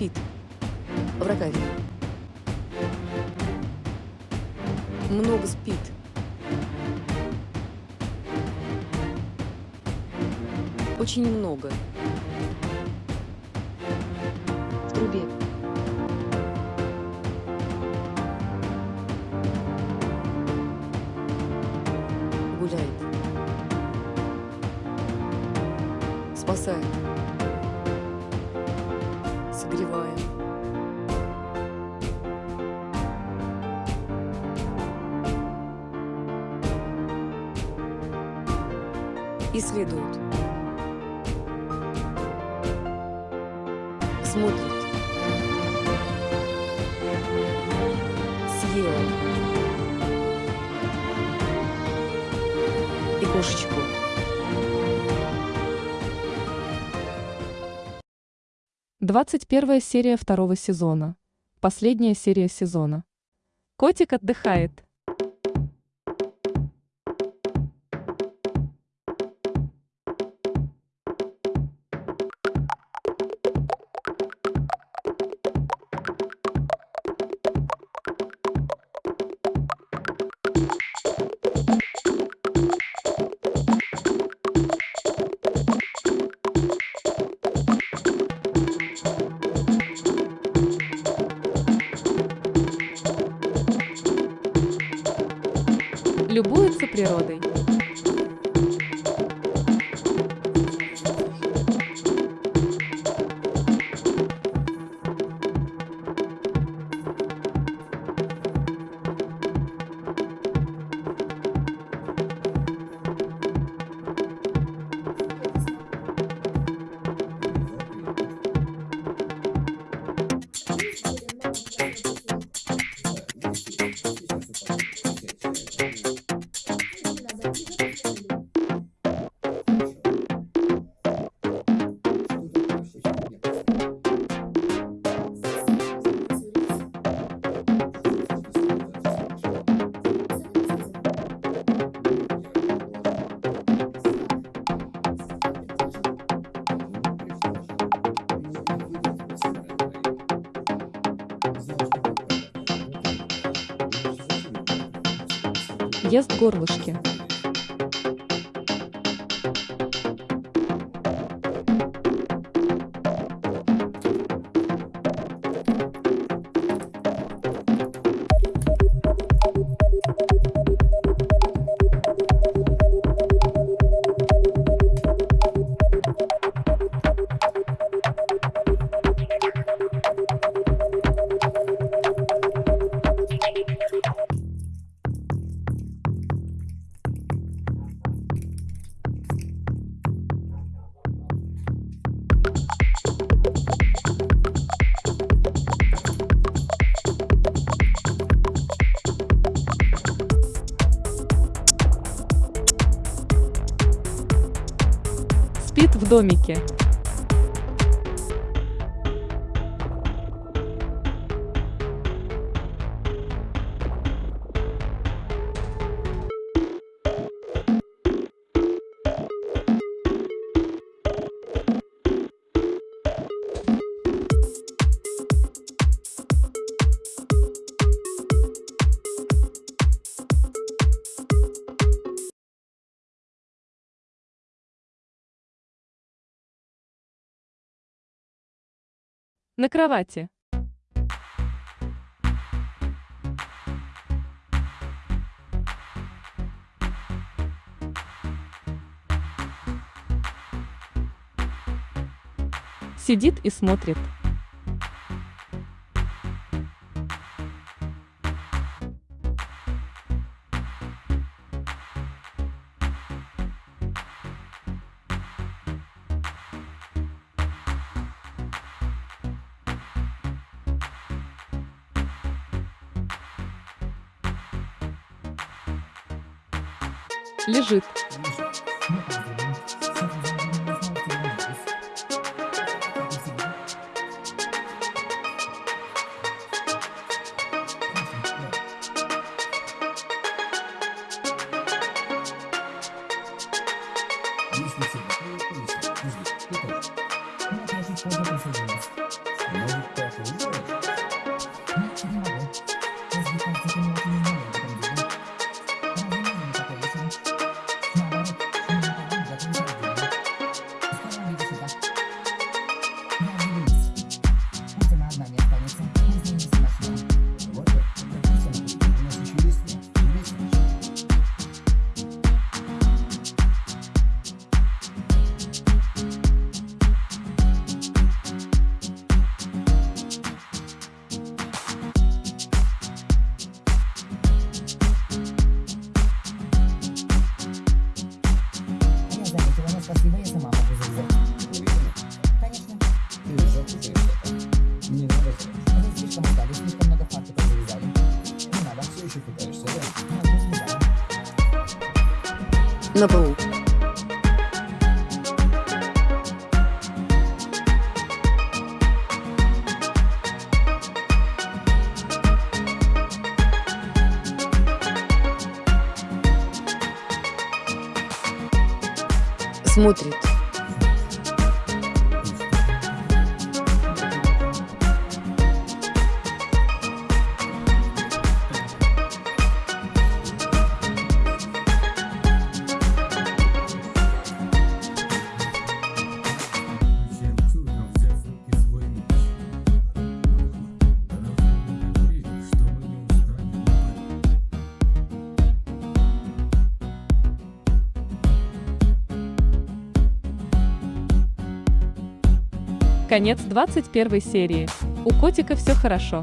спит. В ракаве. Много спит. Очень много. В трубе. Гуляет. Спасает. Согревает. Исследует. Смотрит. Съела. И кошечку. Двадцать первая серия второго сезона. Последняя серия сезона. Котик отдыхает. Любуется природой. Ест горлышки. В домике. На кровати. Сидит и смотрит. Лежит. Если На полу. Смотрит. Конец 21 серии. У котика все хорошо.